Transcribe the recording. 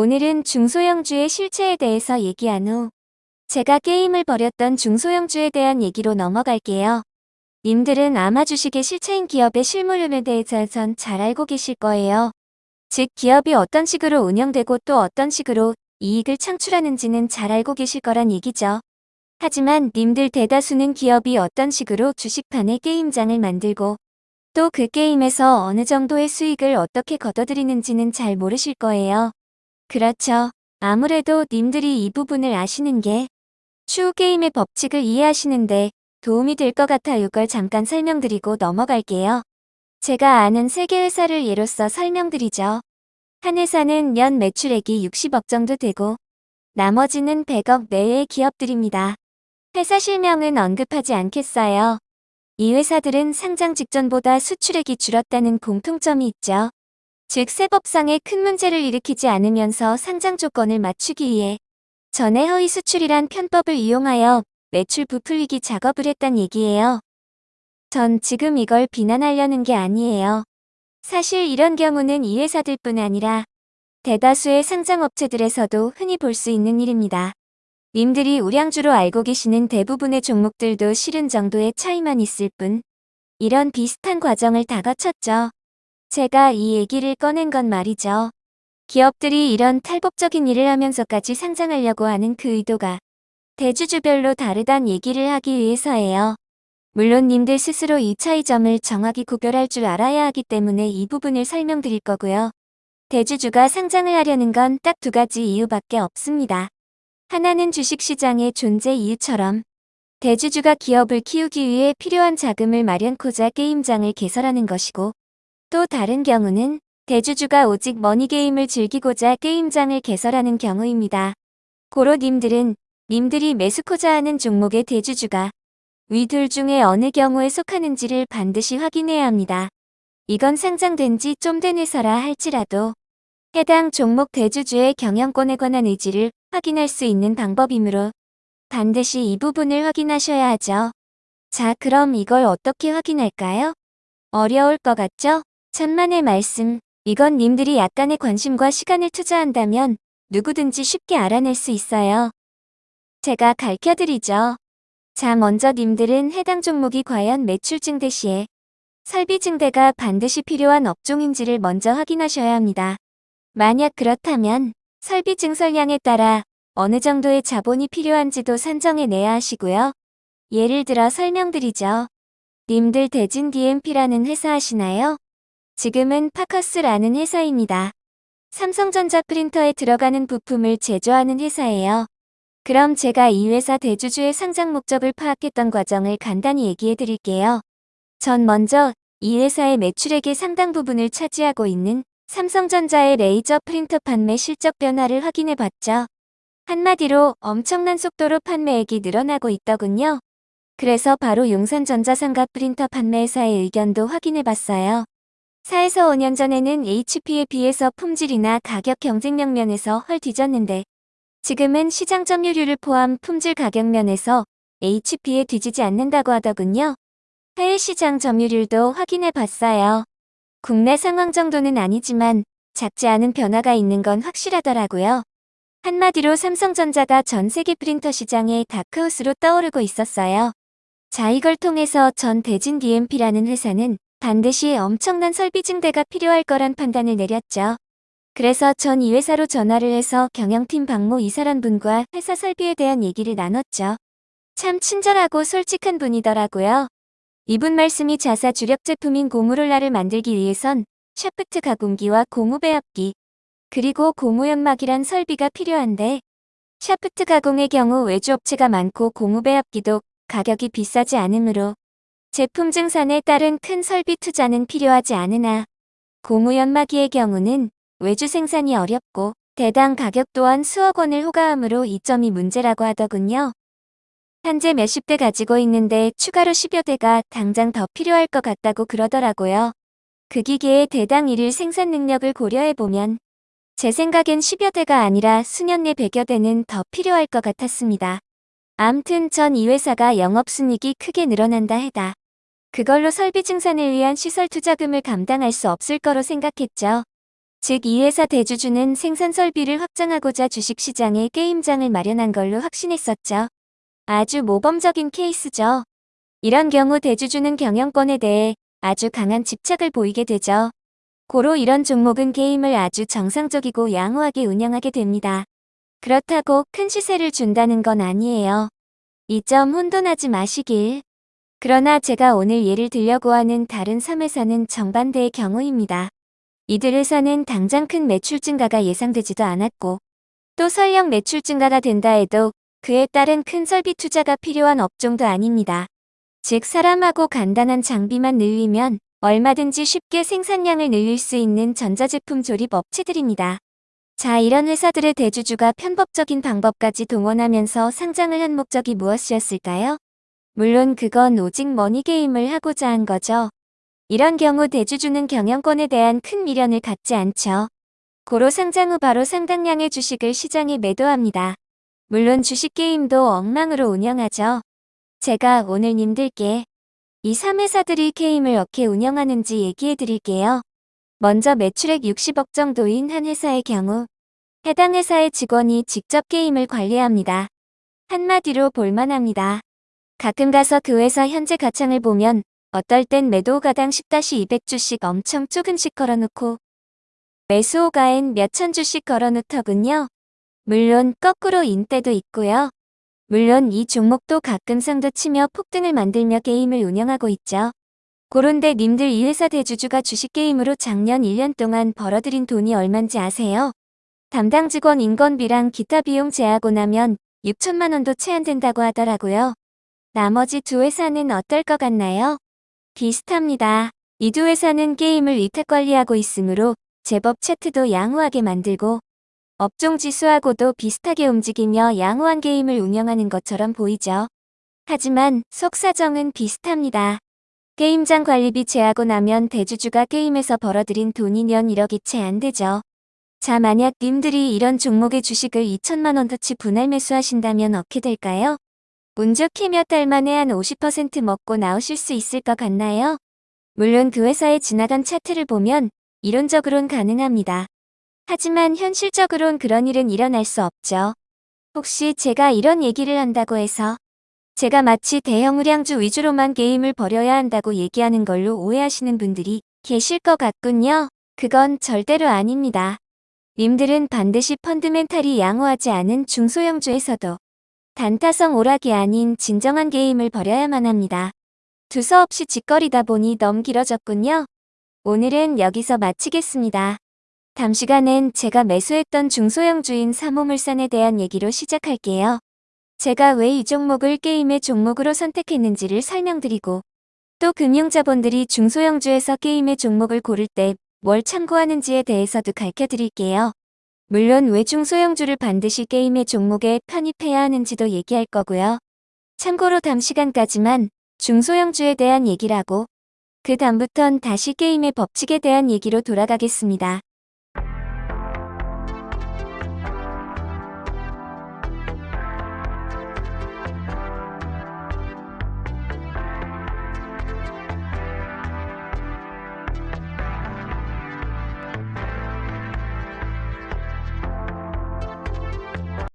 오늘은 중소형주의 실체에 대해서 얘기한 후 제가 게임을 벌였던 중소형주에 대한 얘기로 넘어갈게요. 님들은 아마 주식의 실체인 기업의 실물에 대해서는 잘 알고 계실 거예요. 즉 기업이 어떤 식으로 운영되고 또 어떤 식으로 이익을 창출하는지는 잘 알고 계실 거란 얘기죠. 하지만 님들 대다수는 기업이 어떤 식으로 주식판에 게임장을 만들고 또 그 게임에서 어느 정도의 수익을 어떻게 거둬들이는지는 잘 모르실 거예요. 그렇죠. 아무래도 님들이 이 부분을 아시는 게 추후 게임의 법칙을 이해하시는데 도움이 될 것 같아 이걸 잠깐 설명드리고 넘어갈게요. 제가 아는 세계 회사를 예로써 설명드리죠. 한 회사는 연 매출액이 60억 정도 되고 나머지는 100억 내외의 기업들입니다. 회사 실명은 언급하지 않겠어요. 이 회사들은 상장 직전보다 수출액이 줄었다는 공통점이 있죠. 즉 세법상의 큰 문제를 일으키지 않으면서 상장 조건을 맞추기 위해 전에 허위 수출이란 편법을 이용하여 매출 부풀리기 작업을 했단 얘기예요. 전 지금 이걸 비난하려는 게 아니에요. 사실 이런 경우는 이 회사들뿐 아니라 대다수의 상장업체들에서도 흔히 볼 수 있는 일입니다. 님들이 우량주로 알고 계시는 대부분의 종목들도 실은 정도의 차이만 있을 뿐 이런 비슷한 과정을 다 거쳤죠. 제가 이 얘기를 꺼낸 건 말이죠. 기업들이 이런 탈법적인 일을 하면서까지 상장하려고 하는 그 의도가 대주주별로 다르단 얘기를 하기 위해서예요. 물론 님들 스스로 이 차이점을 정확히 구별할 줄 알아야 하기 때문에 이 부분을 설명드릴 거고요. 대주주가 상장을 하려는 건 딱 두 가지 이유밖에 없습니다. 하나는 주식시장의 존재 이유처럼 대주주가 기업을 키우기 위해 필요한 자금을 마련코자 게임장을 개설하는 것이고 또 다른 경우는 대주주가 오직 머니게임을 즐기고자 게임장을 개설하는 경우입니다. 고로 님들은 님들이 매수코자 하는 종목의 대주주가 위 둘 중에 어느 경우에 속하는지를 반드시 확인해야 합니다. 이건 상장된 지 좀 된 회사라 할지라도 해당 종목 대주주의 경영권에 관한 의지를 확인할 수 있는 방법이므로 반드시 이 부분을 확인하셔야 하죠. 자 그럼 이걸 어떻게 확인할까요? 어려울 것 같죠? 천만의 말씀, 이건 님들이 약간의 관심과 시간을 투자한다면 누구든지 쉽게 알아낼 수 있어요. 제가 가르쳐드리죠. 자 먼저 님들은 해당 종목이 과연 매출 증대 시에 설비 증대가 반드시 필요한 업종인지를 먼저 확인하셔야 합니다. 만약 그렇다면 설비 증설량에 따라 어느 정도의 자본이 필요한지도 산정해내야 하시고요. 예를 들어 설명드리죠. 님들 대진 DMP라는 회사 하시나요? 지금은 파커스라는 회사입니다. 삼성전자 프린터에 들어가는 부품을 제조하는 회사예요. 그럼 제가 이 회사 대주주의 상장 목적을 파악했던 과정을 간단히 얘기해 드릴게요. 전 먼저 이 회사의 매출액의 상당 부분을 차지하고 있는 삼성전자의 레이저 프린터 판매 실적 변화를 확인해 봤죠. 한마디로 엄청난 속도로 판매액이 늘어나고 있더군요. 그래서 바로 용산전자상가 프린터 판매회사의 의견도 확인해 봤어요. 4에서 5년 전에는 HP에 비해서 품질이나 가격 경쟁력 면에서 헐 뒤졌는데 지금은 시장 점유율을 포함 품질 가격 면에서 HP에 뒤지지 않는다고 하더군요. 해외 시장 점유율도 확인해 봤어요. 국내 상황 정도는 아니지만 작지 않은 변화가 있는 건 확실하더라고요. 한마디로 삼성전자가 전 세계 프린터 시장의 다크호스로 떠오르고 있었어요. 자 이걸 통해서 전 대진 DMP라는 회사는 반드시 엄청난 설비 증대가 필요할 거란 판단을 내렸죠. 그래서 전 이 회사로 전화를 해서 경영팀 박모 이사란 분과 회사 설비에 대한 얘기를 나눴죠. 참 친절하고 솔직한 분이더라고요. 이분 말씀이 자사 주력 제품인 고무롤라를 만들기 위해선 샤프트 가공기와 고무 배합기, 그리고 고무 연마기란 설비가 필요한데 샤프트 가공의 경우 외주업체가 많고 고무 배합기도 가격이 비싸지 않으므로 제품 증산에 따른 큰 설비 투자는 필요하지 않으나 고무 연마기의 경우는 외주 생산이 어렵고 대당 가격 또한 수억 원을 호가하므로 이 점이 문제라고 하더군요. 현재 몇십 대 가지고 있는데 추가로 10여 대가 당장 더 필요할 것 같다고 그러더라고요. 그 기계의 대당 1일 생산 능력을 고려해보면 제 생각엔 10여 대가 아니라 수년 내 100여 대는 더 필요할 것 같았습니다. 암튼 전 이 회사가 영업순이익이 크게 늘어난다 해다. 그걸로 설비 증산을 위한 시설 투자금을 감당할 수 없을 거로 생각했죠. 즉 이 회사 대주주는 생산 설비를 확장하고자 주식시장에 게임장을 마련한 걸로 확신했었죠. 아주 모범적인 케이스죠. 이런 경우 대주주는 경영권에 대해 아주 강한 집착을 보이게 되죠. 고로 이런 종목은 게임을 아주 정상적이고 양호하게 운영하게 됩니다. 그렇다고 큰 시세를 준다는 건 아니에요. 이 점 혼돈하지 마시길. 그러나 제가 오늘 예를 들려고 하는 다른 3회사는 정반대의 경우입니다. 이들 회사는 당장 큰 매출 증가가 예상되지도 않았고 또 설령 매출 증가가 된다 해도 그에 따른 큰 설비 투자가 필요한 업종도 아닙니다. 즉 사람하고 간단한 장비만 늘리면 얼마든지 쉽게 생산량을 늘릴 수 있는 전자제품 조립 업체들입니다. 자 이런 회사들의 대주주가 편법적인 방법까지 동원하면서 상장을 한 목적이 무엇이었을까요? 물론 그건 오직 머니게임을 하고자 한 거죠. 이런 경우 대주주는 경영권에 대한 큰 미련을 갖지 않죠. 고로 상장 후 바로 상당량의 주식을 시장에 매도합니다. 물론 주식게임도 엉망으로 운영하죠. 제가 오늘 님들께 이 3회사들이 게임을 어떻게 운영하는지 얘기해 드릴게요. 먼저 매출액 60억 정도인 한 회사의 경우 해당 회사의 직원이 직접 게임을 관리합니다. 한마디로 볼만합니다. 가끔 가서 그 회사 현재 가창을 보면 어떨 땐 매도가당 10-200주씩 엄청 조금씩 걸어놓고 매수호가엔 몇천 주씩 걸어놓더군요. 물론 거꾸로 인 때도 있고요. 물론 이 종목도 가끔 상도 치며 폭등을 만들며 게임을 운영하고 있죠. 그런데 님들 이 회사 대주주가 주식게임으로 작년 1년 동안 벌어들인 돈이 얼만지 아세요? 담당 직원 인건비랑 기타 비용 제하고 나면 6천만 원도 채 안 된다고 하더라고요. 나머지 두 회사는 어떨 것 같나요? 비슷합니다. 이 두 회사는 게임을 위탁 관리하고 있으므로 제법 차트도 양호하게 만들고 업종 지수하고도 비슷하게 움직이며 양호한 게임을 운영하는 것처럼 보이죠. 하지만 속사정은 비슷합니다. 게임장 관리비 제하고 나면 대주주가 게임에서 벌어들인 돈이 년 1억이 채 안 되죠. 자 만약 님들이 이런 종목의 주식을 2천만 원어치 분할 매수하신다면 어떻게 될까요? 운 좋게 몇달 만에 한 50% 먹고 나오실 수 있을 것 같나요? 물론 그 회사의 지나간 차트를 보면 이론적으론 가능합니다. 하지만 현실적으론 그런 일은 일어날 수 없죠. 혹시 제가 이런 얘기를 한다고 해서 제가 마치 대형 우량주 위주로만 게임을 벌여야 한다고 얘기하는 걸로 오해하시는 분들이 계실 것 같군요. 그건 절대로 아닙니다. 님들은 반드시 펀드멘탈이 양호하지 않은 중소형주에서도 단타성 오락이 아닌 진정한 게임을 벌여야만 합니다. 두서없이 짓거리다 보니 너무 길어졌군요. 오늘은 여기서 마치겠습니다. 다음 시간엔 제가 매수했던 중소형 주인 사모물산에 대한 얘기로 시작할게요. 제가 왜 이 종목을 게임의 종목으로 선택했는지를 설명드리고 또 금융자본들이 중소형주에서 게임의 종목을 고를 때 뭘 참고하는지에 대해서도 가르쳐드릴게요. 물론 왜 중소형주를 반드시 게임의 종목에 편입해야 하는지도 얘기할 거고요. 참고로 다음 시간까지만 중소형주에 대한 얘기를 하고 그 다음부턴 다시 게임의 법칙에 대한 얘기로 돌아가겠습니다.